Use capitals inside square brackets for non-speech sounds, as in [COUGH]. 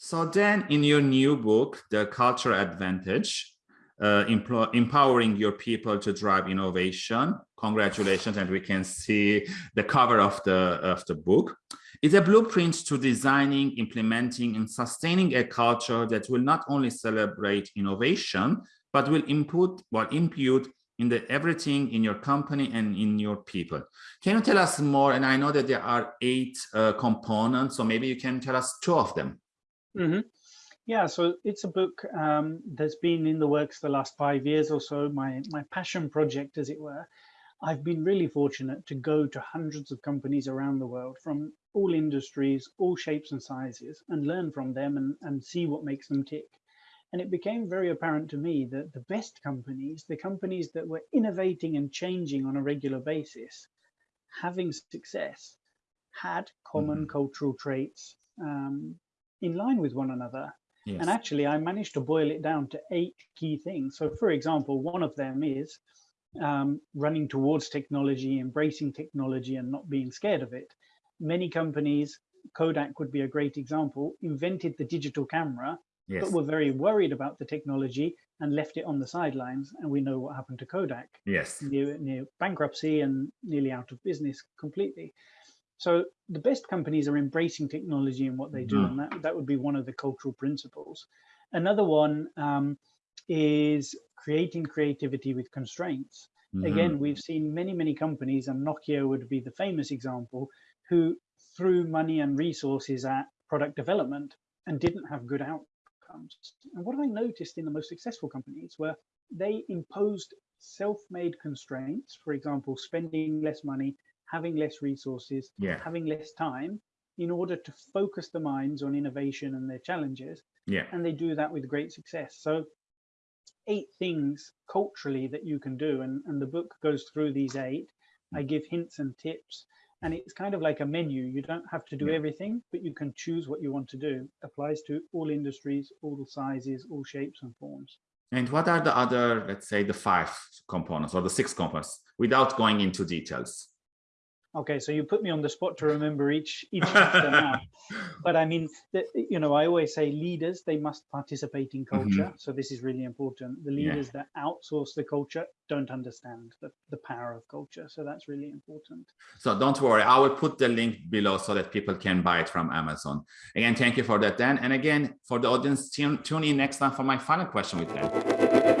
So then in your new book, The Culture Advantage, uh, empowering your people to drive innovation. Congratulations, and we can see the cover of the, of the book. It's a blueprint to designing, implementing, and sustaining a culture that will not only celebrate innovation, but will input or impute in the everything in your company and in your people. Can you tell us more? And I know that there are eight uh, components, so maybe you can tell us two of them. Mm -hmm. Yeah, so it's a book um, that's been in the works the last five years or so, my, my passion project, as it were. I've been really fortunate to go to hundreds of companies around the world from all industries, all shapes and sizes, and learn from them and, and see what makes them tick. And it became very apparent to me that the best companies, the companies that were innovating and changing on a regular basis, having success, had common mm -hmm. cultural traits um, in line with one another Yes. And actually, I managed to boil it down to eight key things. So, for example, one of them is um, running towards technology, embracing technology, and not being scared of it. Many companies, Kodak would be a great example, invented the digital camera, yes. but were very worried about the technology and left it on the sidelines. And we know what happened to Kodak. Yes. Near, near bankruptcy and nearly out of business completely. So the best companies are embracing technology and what they do, mm. and that, that would be one of the cultural principles. Another one um, is creating creativity with constraints. Mm -hmm. Again, we've seen many, many companies, and Nokia would be the famous example, who threw money and resources at product development and didn't have good outcomes. And what I noticed in the most successful companies were they imposed self-made constraints, for example, spending less money, having less resources, yeah. having less time in order to focus the minds on innovation and their challenges. Yeah. And they do that with great success. So eight things culturally that you can do. And, and the book goes through these eight. I give hints and tips. And it's kind of like a menu. You don't have to do yeah. everything, but you can choose what you want to do. Applies to all industries, all sizes, all shapes and forms. And what are the other, let's say, the five components or the six components without going into details? Okay, so you put me on the spot to remember each each [LAUGHS] chapter now. But I mean, the, you know, I always say leaders they must participate in culture. Mm -hmm. So this is really important. The leaders yeah. that outsource the culture don't understand the, the power of culture. So that's really important. So don't worry, I will put the link below so that people can buy it from Amazon. Again, thank you for that, Dan. And again, for the audience, tune, tune in next time for my final question with Dan.